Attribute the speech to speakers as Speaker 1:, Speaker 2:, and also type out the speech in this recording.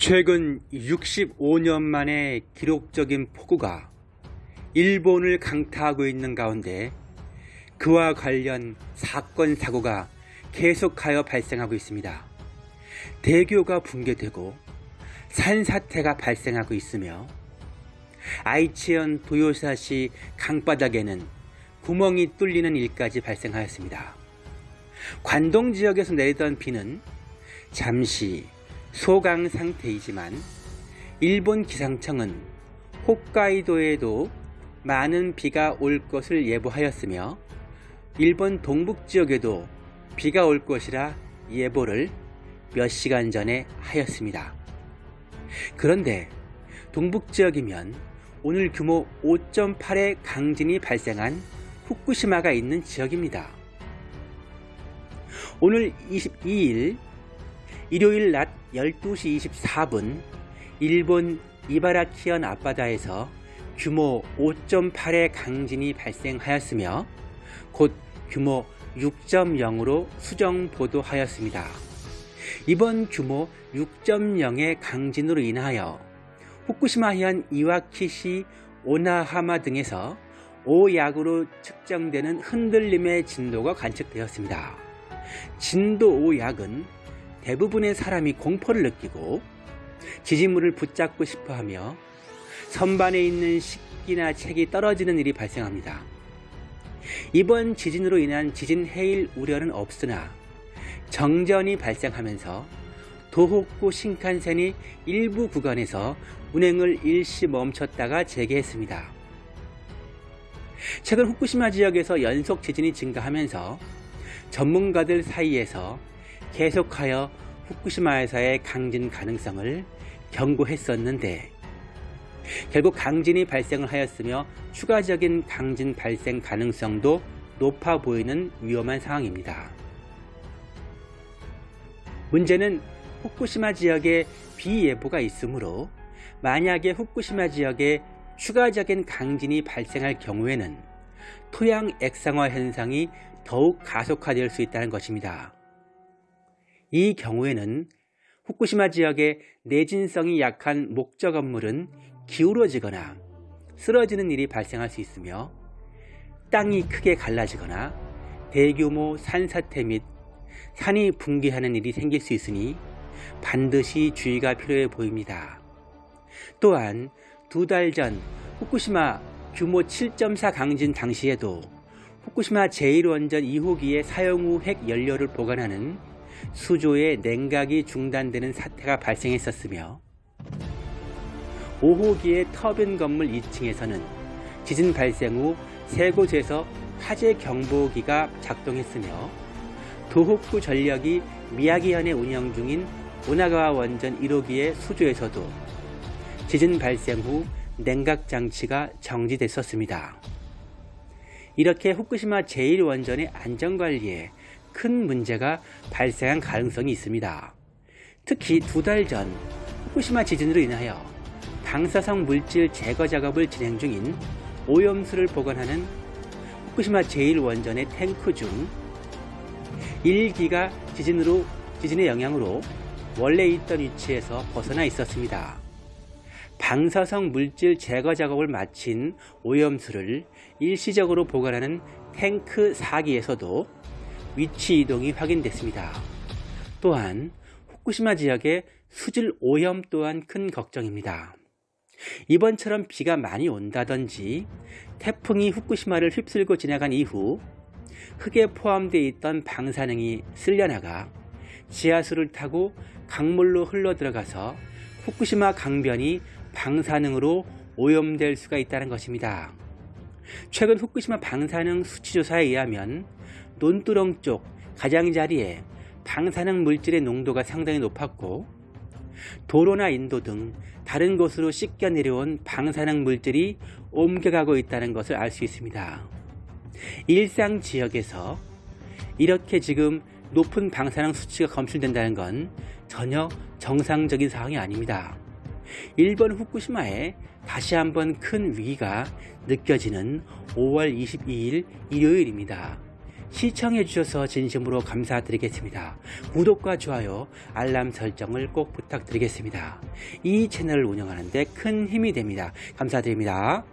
Speaker 1: 최근 65년 만에 기록적인 폭우가 일본을 강타하고 있는 가운데 그와 관련 사건 사고가 계속하여 발생하고 있습니다. 대교가 붕괴되고 산사태가 발생하고 있으며 아이치현 도요사시 강바닥에는 구멍이 뚫리는 일까지 발생하였습니다. 관동 지역에서 내리던 비는 잠시 소강 상태이지만 일본 기상청은 홋카이도에도 많은 비가 올 것을 예보하였으며 일본 동북 지역에도 비가 올 것이라 예보를 몇 시간 전에 하였습니다. 그런데 동북 지역이면 오늘 규모 5.8의 강진이 발생한 후쿠시마가 있는 지역입니다. 오늘 22일 일요일 낮 12시 24분 일본 이바라키현 앞바다에서 규모 5.8의 강진이 발생하였으며 곧 규모 6.0으로 수정 보도하였습니다. 이번 규모 6.0의 강진으로 인하여 후쿠시마현 이와키시 오나하마 등에서 5약으로 측정되는 흔들림의 진도가 관측되었습니다. 진도 5약은 대부분의 사람이 공포를 느끼고 지진물을 붙잡고 싶어 하며 선반에 있는 식기나 책이 떨어지는 일이 발생합니다. 이번 지진으로 인한 지진 해일 우려는 없으나 정전이 발생하면서 도호쿠 신칸센이 일부 구간에서 운행을 일시 멈췄다가 재개했습니다. 최근 후쿠시마 지역에서 연속 지진이 증가하면서 전문가들 사이에서 계속하여 후쿠시마에서의 강진 가능성을 경고했었는데 결국 강진이 발생을 하였으며 추가적인 강진 발생 가능성도 높아 보이는 위험한 상황입니다. 문제는 후쿠시마 지역에 비예보가 있으므로 만약에 후쿠시마 지역에 추가적인 강진이 발생할 경우에는 토양 액상화 현상이 더욱 가속화될 수 있다는 것입니다. 이 경우에는 후쿠시마 지역의 내진성이 약한 목적 건물은 기울어지거나 쓰러지는 일이 발생할 수 있으며 땅이 크게 갈라지거나 대규모 산사태 및 산이 붕괴하는 일이 생길 수 있으니 반드시 주의가 필요해 보입니다. 또한 두 달 전 후쿠시마 규모 7.4 강진 당시에도 후쿠시마 제1원전 2호기의 사용 후 핵 연료를 보관하는 수조의 냉각이 중단되는 사태가 발생했었으며 5호기의 터빈 건물 2층에서는 지진 발생 후 세 곳에서 화재 경보기가 작동했으며 도호쿠 전력이 미야기현에 운영 중인 오나가와 원전 1호기의 수조에서도 지진 발생 후 냉각 장치가 정지됐었습니다. 이렇게 후쿠시마 제1원전의 안전관리에 큰 문제가 발생한 가능성이 있습니다. 특히 두 달 전 후쿠시마 지진으로 인하여 방사성 물질 제거 작업을 진행 중인 오염수를 보관하는 후쿠시마 제1원전의 탱크 중 1기가 지진으로, 지진의 영향으로 원래 있던 위치에서 벗어나 있었습니다. 방사성 물질 제거 작업을 마친 오염수를 일시적으로 보관하는 탱크 4기에서도 위치 이동이 확인됐습니다. 또한 후쿠시마 지역의 수질 오염 또한 큰 걱정입니다. 이번처럼 비가 많이 온다든지 태풍이 후쿠시마를 휩쓸고 지나간 이후 흙에 포함되어 있던 방사능이 쓸려나가 지하수를 타고 강물로 흘러 들어가서 후쿠시마 강변이 방사능으로 오염될 수가 있다는 것입니다. 최근 후쿠시마 방사능 수치조사에 의하면 논두렁 쪽 가장자리에 방사능 물질의 농도가 상당히 높았고 도로나 인도 등 다른 곳으로 씻겨 내려온 방사능 물질이 옮겨가고 있다는 것을 알 수 있습니다. 일상 지역에서 이렇게 지금 높은 방사능 수치가 검출된다는 건 전혀 정상적인 상황이 아닙니다. 일본 후쿠시마에 다시 한번 큰 위기가 느껴지는 5월 22일 일요일입니다. 시청해 주셔서 진심으로 감사드리겠습니다. 구독과 좋아요, 알람 설정을 꼭 부탁드리겠습니다. 이 채널을 운영하는데 큰 힘이 됩니다. 감사드립니다.